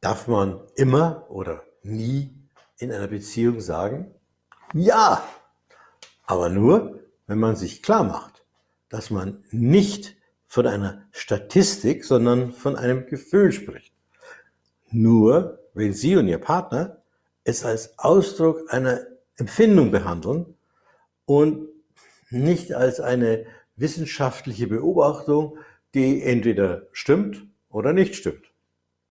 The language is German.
Darf man immer oder nie in einer Beziehung sagen? Ja, aber nur, wenn man sich klar macht, dass man nicht von einer Statistik, sondern von einem Gefühl spricht. Nur wenn Sie und Ihr Partner es als Ausdruck einer Empfindung behandeln und nicht als eine wissenschaftliche Beobachtung, die entweder stimmt oder nicht stimmt.